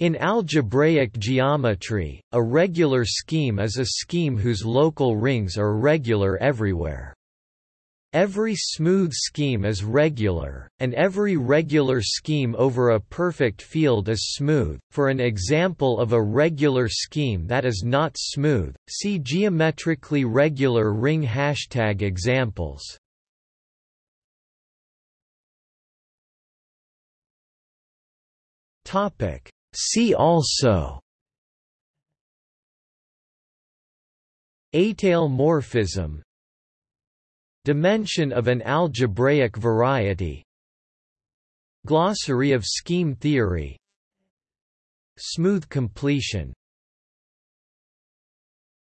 In algebraic geometry, a regular scheme is a scheme whose local rings are regular everywhere. Every smooth scheme is regular, and every regular scheme over a perfect field is smooth. For an example of a regular scheme that is not smooth, see geometrically regular ring hashtag examples. Topic See also. Étale morphism Dimension of an algebraic variety. Glossary of scheme theory. Smooth completion